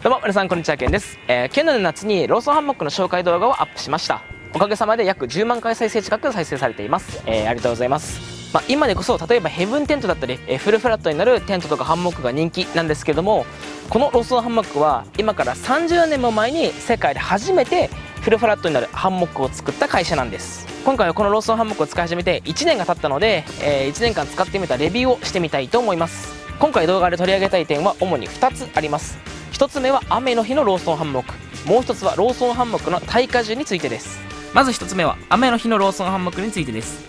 どうも皆さんこんにちはケンです、えー、去年の夏にローソンハンモックの紹介動画をアップしました。おかげさまで約10万回再生近く再生されています、えーありがとうございます、まあ、今でこそ例えばヘブンテントだったり、えーフルフラットになるテントとかハンモックが人気なんですけどもこのローソンハンモックは今から30年も前に世界で初めてフルフラットになるハンモックを作った会社なんです。今回はこのローソンハンモックを使い始めて1年が経ったので、え1年間使ってみたレビューをしてみたいと思います。今回動画で取り上げたい点は主に2つあります。1つ目は雨の日のローソンハンモック。もう1つはローソンハンモックの耐荷重についてです。まず1つ目は雨の日のローソンハンモックについてです。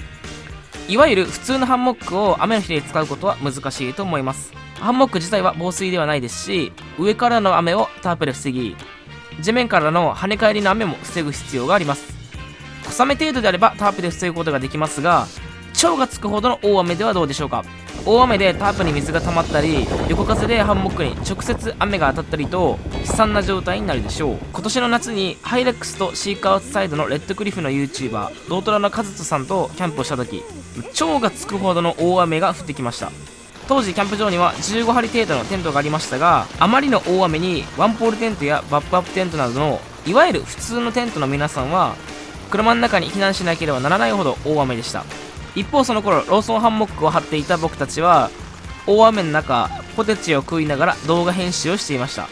いわゆる普通のハンモックを雨の日で使うことは難しいと思います。ハンモック自体は防水ではないですし上からの雨をタープで防ぎ地面からの跳ね返りの雨も防ぐ必要があります。小雨程度であればタープで防ぐことができますが超がつくほどの大雨ではどうでしょうか。大雨でタープに水が溜まったり横風でハンモックに直接雨が当たったりと悲惨な状態になるでしょう。今年の夏にハイレックスとシークアウトサイドのレッドクリフの YouTuber ドートラのカズトさんとキャンプをした時超がつくほどの大雨が降ってきました。当時キャンプ場には15張程度のテントがありましたがあまりの大雨にワンポールテントやバップアップテントなどのいわゆる普通のテントの皆さんは車の中に避難しなければならないほど大雨でした。一方その頃ローソンハンモックを張っていた僕たちは大雨の中ポテチを食いながら動画編集をしていました。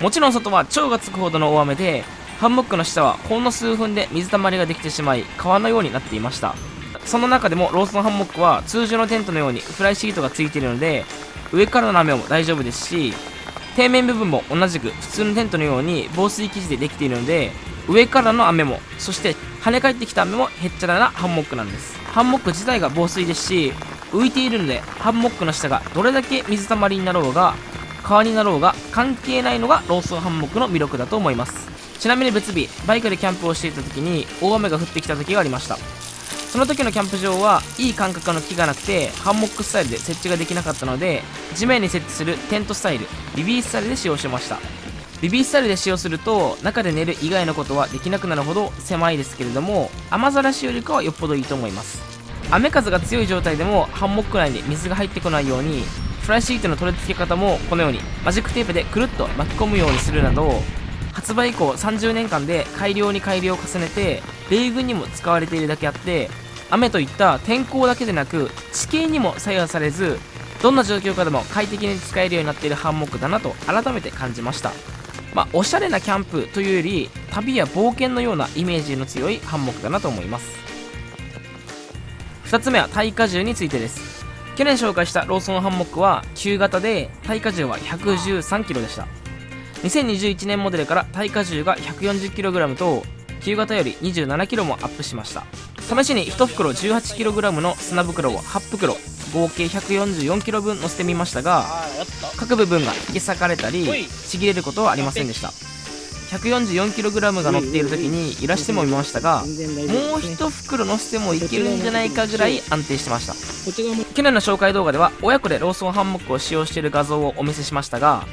もちろん外は超がつくほどの大雨でハンモックの下はほんの数分で水たまりができてしまい川のようになっていました。その中でもローソンハンモックは通常のテントのようにフライシートがついているので上からの雨も大丈夫ですし底面部分も同じく普通のテントのように防水生地でできているので上からの雨もそして跳ね返ってきた雨もへっちゃらなハンモックなんです。ハンモック自体が防水ですし浮いているのでハンモックの下がどれだけ水たまりになろうが川になろうが関係ないのがローソンハンモックの魅力だと思います。ちなみに別日バイクでキャンプをしていた時に大雨が降ってきた時がありました。その時のキャンプ場はいい感覚の木がなくてハンモックスタイルで設置ができなかったので地面に設置するテントスタイルビビースタイルで使用しました。ビビースタイルで使用すると中で寝る以外のことはできなくなるほど狭いですけれども雨ざらしよりかはよっぽどいいと思います。雨風が強い状態でもハンモック内に水が入ってこないようにフライシートの取り付け方もこのようにマジックテープでくるっと巻き込むようにするなど発売以降30年間で改良に改良を重ねて米軍にも使われているだけあって雨といった天候だけでなく地形にも左右されずどんな状況下でも快適に使えるようになっているハンモックだなと改めて感じました。まあ、おしゃれなキャンプというより旅や冒険のようなイメージの強いハンモックだなと思います。2つ目は耐荷重についてです。去年紹介したローソンハンモックは旧型で耐荷重は 113kg でした。2021年モデルから耐荷重が 140kg と旧型より 27kg もアップしました。試しに1袋 18kg の砂袋を8袋合計 144kg 分乗せてみましたが各部分が引き裂かれたりちぎれることはありませんでした。144kg が乗っている時に揺らしてもみましたがもう1袋乗せてもいけるんじゃないかぐらい安定してました。去年の紹介動画では親子でローソンハンモックを使用している画像をお見せしましたが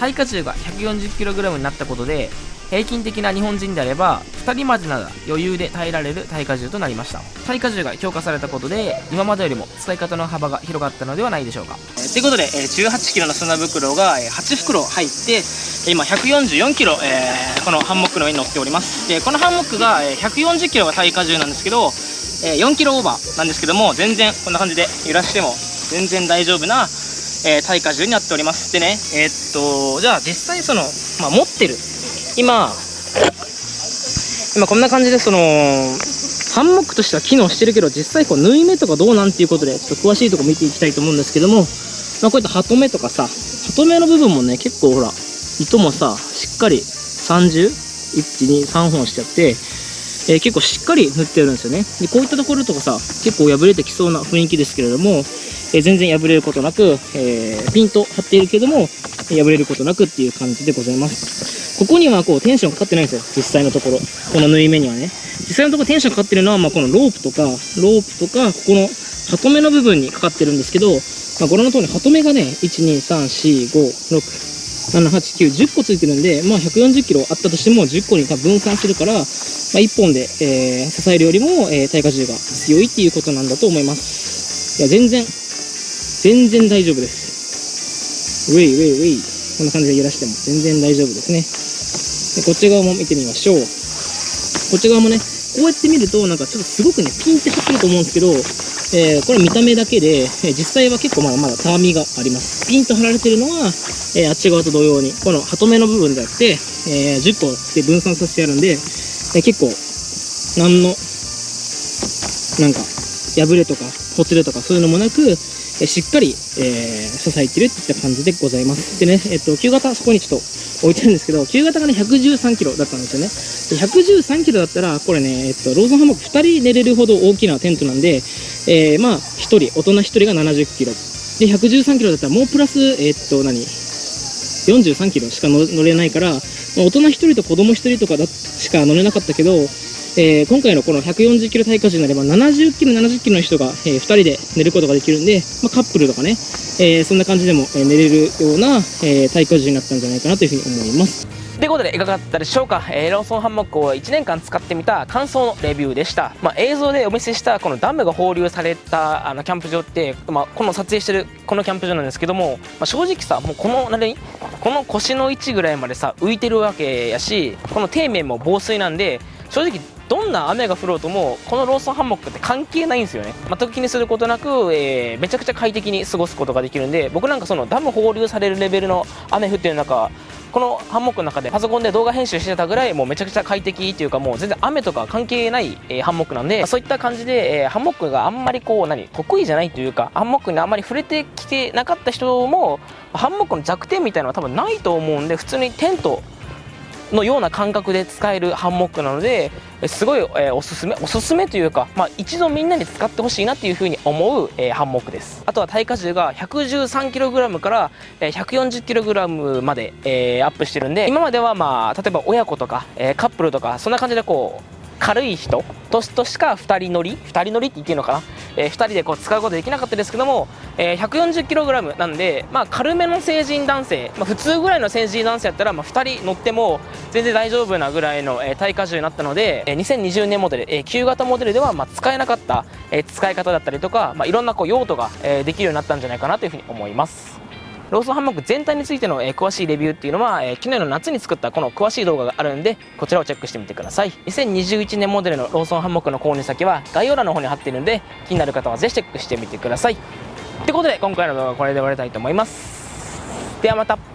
耐荷重が 140kg になったことで平均的な日本人であれば2人までなら余裕で耐えられる耐荷重となりました。耐荷重が強化されたことで今までよりも使い方の幅が広がったのではないでしょうか。ということで、18kg の砂袋が8袋入って今 144kg、このハンモックの上に乗っております。でこのハンモックが 140kg が耐荷重なんですけど、4kg オーバーなんですけども全然こんな感じで揺らしても全然大丈夫な、耐荷重になっております。でねえーっとじゃあ実際その、まあ、持ってる今今こんな感じでそのハンモックとしては機能してるけど実際こう縫い目とかどうなんていうことでちょっと詳しいとこ見ていきたいと思うんですけども、まあ、こういったハトメとかさハトメの部分もね結構ほら糸もさしっかり30123本してあって、えー結構しっかり塗ってるんですよね。でこういったところとかさ結構破れてきそうな雰囲気ですけれども、えー全然破れることなく、えーピンと張っているけども破れることなくっていう感じでございます。ここにはこうテンションかかってないんですよ。実際のところ。この縫い目にはね。実際のところテンションかかってるのは、まあ、このロープとかロープとかここのハトメの部分にかかってるんですけど、まあ、ご覧の通りハトメがね12345678910個ついてるんで、まあ、140キロあったとしても10個に多分分散するから、まあ、1本で、えー支えるよりも、えー耐荷重が強いっていうことなんだと思います。いや全然全然大丈夫です。ウェイウェイウェイ。こんな感じで揺らしても全然大丈夫ですね。でこっち側も見てみましょう。こっち側もねこうやって見るとなんかちょっとすごくねピンって張ってると思うんですけど、えーこれ見た目だけで、え実際は結構まだまだたわみがあります。ピンと張られてるのは、えーあっち側と同様にこのハトメの部分じゃなくて、えー10個で分散させてあるんで、えー結構何のなんか破れとかほつれとかそういうのもなく、えしっかり、えー支えてるっていった感じでございます。でねえっと旧型そこにちょっと置いてるんですけど旧型がね113キロだったんですよね。で113キロだったらこれね、えっと、ローソンハンモック2人寝れるほど大きなテントなんで、えーまあ1人大人1人が70キロ。で113キロだったらもうプラスえっと何？43キロしか乗れないから、大人1人と子供1人とかだしか乗れなかったけど、えー今回のこの140キロ耐荷重になれば70キロ70キロの人が、え2人で寝ることができるんで、まあ、カップルとかね、えーそんな感じでも、え寝れるような、えー耐荷重になったんじゃないかなというふうに思います。ということでいかがだったでしょうか、えーローソンハンモックを1年間使ってみた感想のレビューでした、まあ、映像でお見せしたこのダムが放流されたあのキャンプ場って、まあ、この撮影してるこのキャンプ場なんですけども、まあ、正直さもうこの何？この腰の位置ぐらいまでさ浮いてるわけやしこの底面も防水なんで正直どんな雨が降ろうともこのローソンハンモックって関係ないんですよね。全く気にすることなく、えーめちゃくちゃ快適に過ごすことができるんで僕なんかそのダム放流されるレベルの雨降ってる中このハンモックの中でパソコンで動画編集してたぐらいもうめちゃくちゃ快適っていうかもう全然雨とか関係ない、えーハンモックなんで、そういった感じで、えーハンモックがあんまりこう何得意じゃないというかハンモックにあんまり触れてきてなかった人もハンモックの弱点みたいなのは多分ないと思うんで普通にテントのような感覚で使えるハンモックなのですごい、えーおすすめおすすめというか、まあ、一度みんなに使ってほしいなっていうふうに思う、えーハンモックです。あとは耐荷重が 113kg から、え 140kg まで、えーアップしてるんで今まではまあ例えば親子とか、えーカップルとかそんな感じでこう軽い人ととしか2人乗り2人乗りって言っていいのかな、え2人でこう使うことできなかったですけども、えー 140kg なんで、まあ、軽めの成人男性、まあ、普通ぐらいの成人男性やったら、まあ、2人乗っても全然大丈夫なぐらいの、えー耐荷重になったので、えー2020年モデル、えー旧型モデルでは、まあ、使えなかった、えー使い方だったりとか、まあ、いろんなこう用途が、えーできるようになったんじゃないかなというふうに思います。ローソンハンモック全体についての、え詳しいレビューっていうのは、え去年の夏に作ったこの詳しい動画があるんでこちらをチェックしてみてください。2021年モデルのローソンハンモックの購入先は概要欄の方に貼っているんで気になる方はぜひチェックしてみてください。ってことで今回の動画はこれで終わりたいと思います。ではまた。